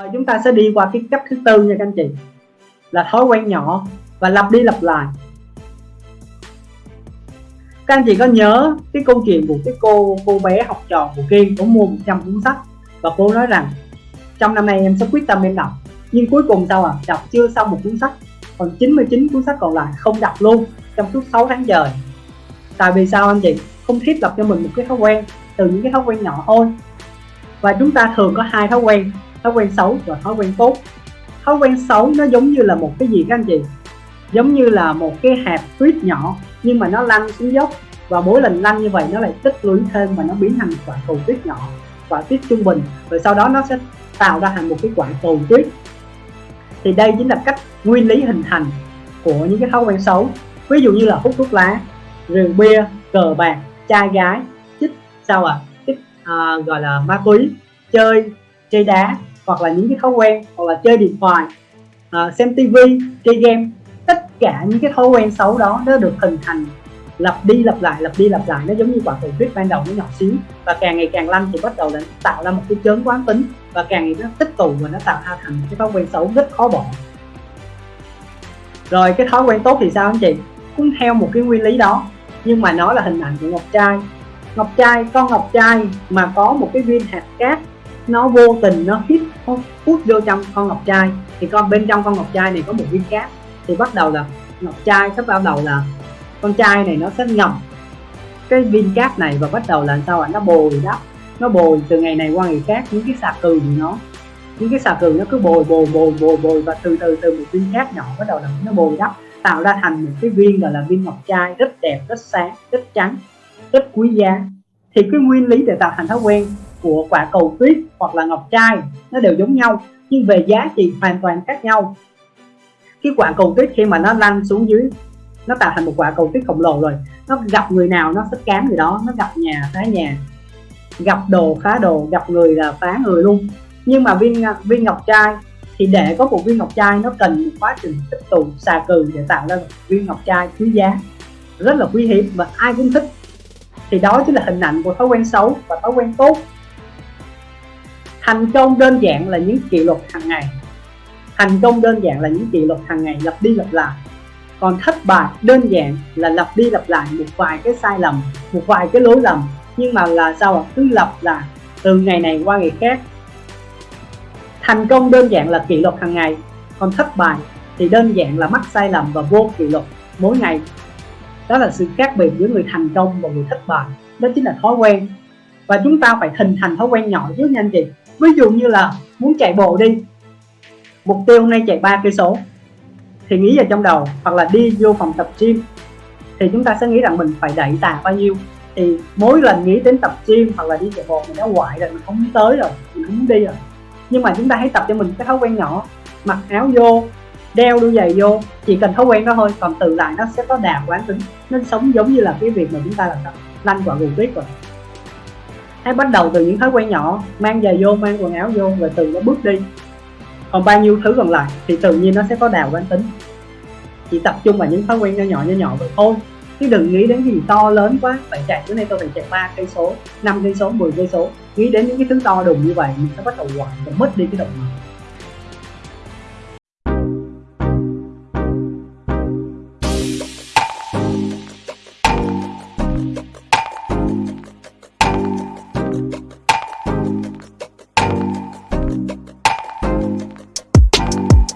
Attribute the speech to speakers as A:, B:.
A: rồi chúng ta sẽ đi qua cái cách thứ tư nha các anh chị. Là thói quen nhỏ và lặp đi lặp lại. Các anh chị có nhớ cái câu chuyện của cái cô cô bé học trò của Kiên cũng mua 100 cuốn sách và cô nói rằng, trong năm nay em sẽ quyết tâm em đọc, nhưng cuối cùng sao à đọc chưa xong một cuốn sách, còn 99 cuốn sách còn lại không đọc luôn trong suốt 6 tháng trời. Tại vì sao anh chị? Không thiết lập cho mình một cái thói quen, từ những cái thói quen nhỏ thôi. Và chúng ta thường có hai thói quen thói quen xấu và thói quen tốt. Thói quen xấu nó giống như là một cái gì các anh chị? Giống như là một cái hạt tuyết nhỏ nhưng mà nó lăn xuống dốc. Và mỗi lần lăn như vậy nó lại tích lũy thêm và nó biến thành quả cầu tuyết nhỏ quả tuyết trung bình. Rồi sau đó nó sẽ tạo ra thành một cái quả cầu tuyết. Thì đây chính là cách nguyên lý hình thành của những cái thói quen xấu. Ví dụ như là hút thuốc lá rượu bia cờ bạc trai gái chích sao à chích à, gọi là ma túy chơi chơi đá hoặc là những cái thói quen hoặc là chơi điện thoại à, xem tivi chơi game tất cả những cái thói quen xấu đó nó được hình thành lặp đi lặp lại lặp đi lặp lại. Nó giống như quả cầu tuyết ban đầu nó nhỏ xíu và càng ngày càng lăn thì bắt đầu là tạo ra một cái chớn quán tính và càng ngày nó tích tụ và nó tạo ra thành cái thói quen xấu rất khó bỏ. Rồi cái thói quen tốt thì sao anh chị? Cũng theo một cái nguyên lý đó nhưng mà nó là hình ảnh của ngọc trai. Ngọc trai con ngọc trai mà có một cái viên hạt cát nó vô tình nó hít nó hút vô trong con ngọc trai. Thì con, bên trong con ngọc trai này có một viên cát. Thì bắt đầu là ngọc trai sắp bắt đầu là con trai này nó sẽ ngầm cái viên cát này và bắt đầu là sao ạ? Nó bồi đắp. Nó bồi từ ngày này qua ngày khác những cái xà cừ của nó. Những cái xà cừ nó cứ bồi bồi bồi bồi bồi và từ từ từ một viên cát nhỏ bắt đầu là nó bồi đắp, tạo ra thành một cái viên gọi là viên ngọc trai rất đẹp, rất sáng, rất trắng, rất quý giá. Thì cái nguyên lý để tạo thành thói quen của quả cầu tuyết hoặc là ngọc trai, nó đều giống nhau, nhưng về giá trị hoàn toàn khác nhau. Cái quả cầu tuyết khi mà nó lăn xuống dưới, nó tạo thành một quả cầu tuyết khổng lồ rồi, nó gặp người nào nó sẽ cám người đó, nó gặp nhà, phá nhà. Gặp đồ, phá đồ, gặp người là phá người luôn. Nhưng mà viên viên ngọc trai thì để có một viên ngọc trai, nó cần một quá trình tích tụ, xà cừ để tạo ra một viên ngọc trai quý giá. Rất là quý hiếm và ai cũng thích. Thì đó chính là hình ảnh của thói quen xấu và thói quen tốt thành công đơn giản là những kỷ luật hàng ngày. Thành công đơn giản là những kỷ luật hàng ngày, lặp đi lặp lại. Còn thất bại đơn giản là lặp đi lặp lại một vài cái sai lầm, một vài cái lỗi lầm. Nhưng mà là sao ạ? Cứ lặp lại từ ngày này qua ngày khác. Thành công đơn giản là kỷ luật hàng ngày, còn thất bại thì đơn giản là mắc sai lầm và vô kỷ luật mỗi ngày. Đó là sự khác biệt giữa người thành công và người thất bại. Đó chính là thói quen. Và chúng ta phải hình thành thói quen nhỏ trước nha anh chị ví dụ như là muốn chạy bộ đi, mục tiêu hôm nay chạy ba cây số, thì nghĩ vào trong đầu, hoặc là đi vô phòng tập gym, thì chúng ta sẽ nghĩ rằng mình phải đẩy tạ bao nhiêu. Thì mỗi lần nghĩ đến tập gym hoặc là đi chạy bộ, mình đã hoại rồi, mình không muốn tới rồi, mình không muốn đi rồi. Nhưng mà chúng ta hãy tập cho mình cái thói quen nhỏ, mặc áo vô, đeo đôi giày vô, chỉ cần thói quen đó thôi, còn từ lại nó sẽ có đà quán tính nó sống giống như là cái việc mà chúng ta làm lăn quả gù tuyết rồi hãy bắt đầu từ những thói quen nhỏ, mang giày vô, mang quần áo vô rồi từ nó bước đi. Còn bao nhiêu thứ còn lại thì tự nhiên nó sẽ có đào quán tính. Chỉ tập trung vào những thói quen nhỏ nhỏ nhỏ nhỏ vậy thôi. Chứ đừng nghĩ đến cái gì to lớn quá, phải chạy bữa nay tôi phải chạy ba cây số, năm cây số 10 cây số. Nghĩ đến những cái thứ to đùng như vậy, mình sẽ bắt đầu hoài và mất đi cái động lực.